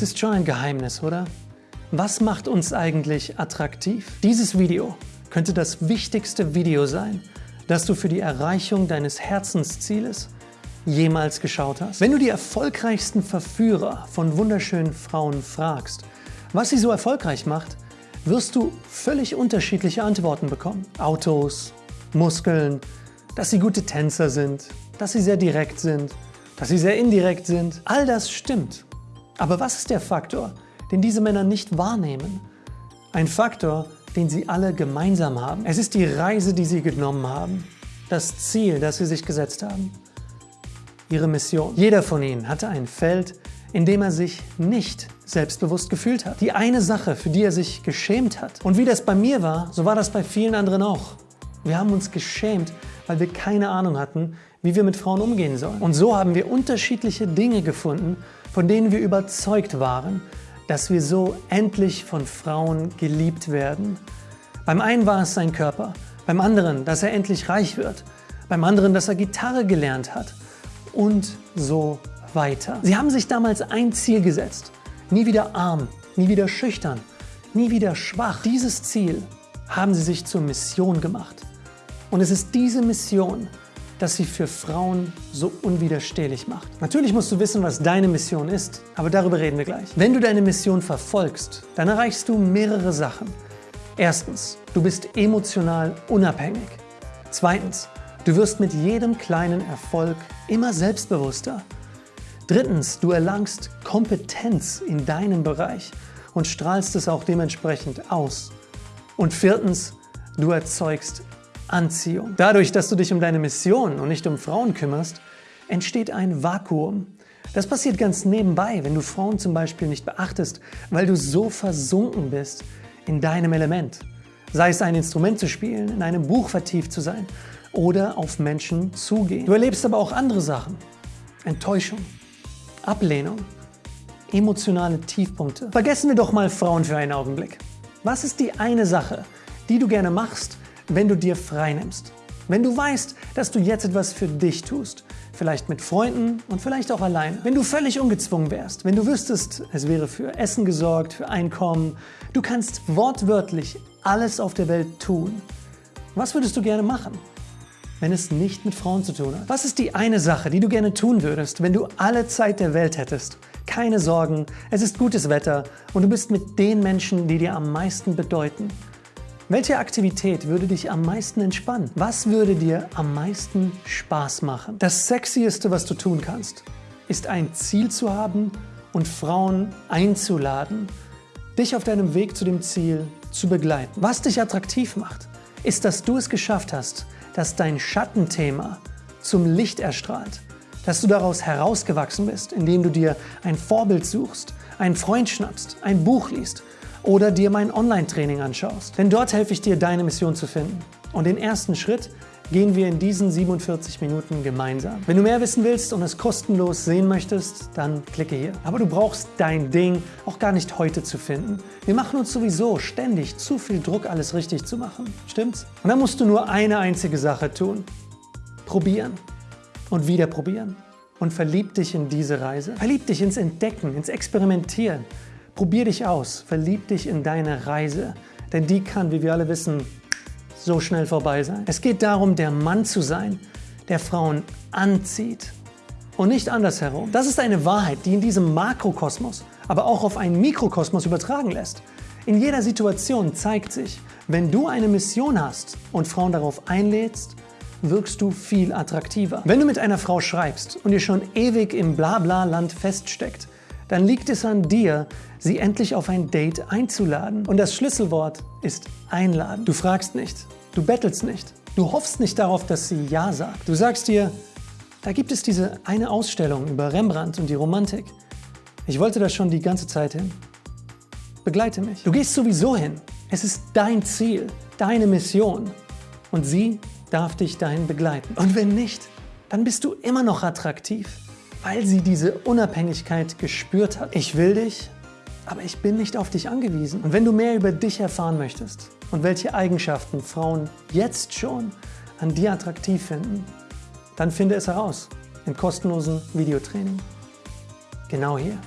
Es ist schon ein Geheimnis, oder? Was macht uns eigentlich attraktiv? Dieses Video könnte das wichtigste Video sein, das du für die Erreichung deines Herzenszieles jemals geschaut hast. Wenn du die erfolgreichsten Verführer von wunderschönen Frauen fragst, was sie so erfolgreich macht, wirst du völlig unterschiedliche Antworten bekommen. Autos, Muskeln, dass sie gute Tänzer sind, dass sie sehr direkt sind, dass sie sehr indirekt sind. All das stimmt. Aber was ist der Faktor, den diese Männer nicht wahrnehmen? Ein Faktor, den sie alle gemeinsam haben. Es ist die Reise, die sie genommen haben. Das Ziel, das sie sich gesetzt haben. Ihre Mission. Jeder von ihnen hatte ein Feld, in dem er sich nicht selbstbewusst gefühlt hat. Die eine Sache, für die er sich geschämt hat. Und wie das bei mir war, so war das bei vielen anderen auch. Wir haben uns geschämt, weil wir keine Ahnung hatten, wie wir mit Frauen umgehen sollen. Und so haben wir unterschiedliche Dinge gefunden, von denen wir überzeugt waren, dass wir so endlich von Frauen geliebt werden. Beim einen war es sein Körper, beim anderen, dass er endlich reich wird, beim anderen, dass er Gitarre gelernt hat und so weiter. Sie haben sich damals ein Ziel gesetzt. Nie wieder arm, nie wieder schüchtern, nie wieder schwach. Dieses Ziel haben sie sich zur Mission gemacht. Und es ist diese Mission, das sie für Frauen so unwiderstehlich macht. Natürlich musst du wissen, was deine Mission ist, aber darüber reden wir gleich. Wenn du deine Mission verfolgst, dann erreichst du mehrere Sachen. Erstens, du bist emotional unabhängig. Zweitens, du wirst mit jedem kleinen Erfolg immer selbstbewusster. Drittens, du erlangst Kompetenz in deinem Bereich und strahlst es auch dementsprechend aus. Und viertens, du erzeugst Anziehung. Dadurch, dass du dich um deine Mission und nicht um Frauen kümmerst, entsteht ein Vakuum. Das passiert ganz nebenbei, wenn du Frauen zum Beispiel nicht beachtest, weil du so versunken bist in deinem Element. Sei es ein Instrument zu spielen, in einem Buch vertieft zu sein oder auf Menschen zugehen. Du erlebst aber auch andere Sachen. Enttäuschung, Ablehnung, emotionale Tiefpunkte. Vergessen wir doch mal Frauen für einen Augenblick. Was ist die eine Sache, die du gerne machst, wenn du dir frei nimmst. Wenn du weißt, dass du jetzt etwas für dich tust, vielleicht mit Freunden und vielleicht auch allein. Wenn du völlig ungezwungen wärst, wenn du wüsstest, es wäre für Essen gesorgt, für Einkommen, du kannst wortwörtlich alles auf der Welt tun. Was würdest du gerne machen, wenn es nicht mit Frauen zu tun hat? Was ist die eine Sache, die du gerne tun würdest, wenn du alle Zeit der Welt hättest? Keine Sorgen, es ist gutes Wetter und du bist mit den Menschen, die dir am meisten bedeuten. Welche Aktivität würde dich am meisten entspannen? Was würde dir am meisten Spaß machen? Das Sexieste, was du tun kannst, ist ein Ziel zu haben und Frauen einzuladen, dich auf deinem Weg zu dem Ziel zu begleiten. Was dich attraktiv macht, ist, dass du es geschafft hast, dass dein Schattenthema zum Licht erstrahlt, dass du daraus herausgewachsen bist, indem du dir ein Vorbild suchst, einen Freund schnappst, ein Buch liest oder dir mein Online-Training anschaust. Denn dort helfe ich dir, deine Mission zu finden. Und den ersten Schritt gehen wir in diesen 47 Minuten gemeinsam. Wenn du mehr wissen willst und es kostenlos sehen möchtest, dann klicke hier. Aber du brauchst dein Ding auch gar nicht heute zu finden. Wir machen uns sowieso ständig zu viel Druck, alles richtig zu machen. Stimmt's? Und dann musst du nur eine einzige Sache tun. Probieren. Und wieder probieren. Und verlieb dich in diese Reise. Verlieb dich ins Entdecken, ins Experimentieren. Probier dich aus, verlieb dich in deine Reise, denn die kann, wie wir alle wissen, so schnell vorbei sein. Es geht darum, der Mann zu sein, der Frauen anzieht und nicht andersherum. Das ist eine Wahrheit, die in diesem Makrokosmos, aber auch auf einen Mikrokosmos übertragen lässt. In jeder Situation zeigt sich, wenn du eine Mission hast und Frauen darauf einlädst, wirkst du viel attraktiver. Wenn du mit einer Frau schreibst und ihr schon ewig im Blabla-Land feststeckt, dann liegt es an dir, sie endlich auf ein Date einzuladen. Und das Schlüsselwort ist einladen. Du fragst nicht, du bettelst nicht, du hoffst nicht darauf, dass sie Ja sagt. Du sagst dir, da gibt es diese eine Ausstellung über Rembrandt und die Romantik. Ich wollte da schon die ganze Zeit hin. Begleite mich. Du gehst sowieso hin. Es ist dein Ziel, deine Mission. Und sie darf dich dahin begleiten. Und wenn nicht, dann bist du immer noch attraktiv weil sie diese Unabhängigkeit gespürt hat. Ich will dich, aber ich bin nicht auf dich angewiesen. Und wenn du mehr über dich erfahren möchtest und welche Eigenschaften Frauen jetzt schon an dir attraktiv finden, dann finde es heraus im kostenlosen Videotraining. Genau hier.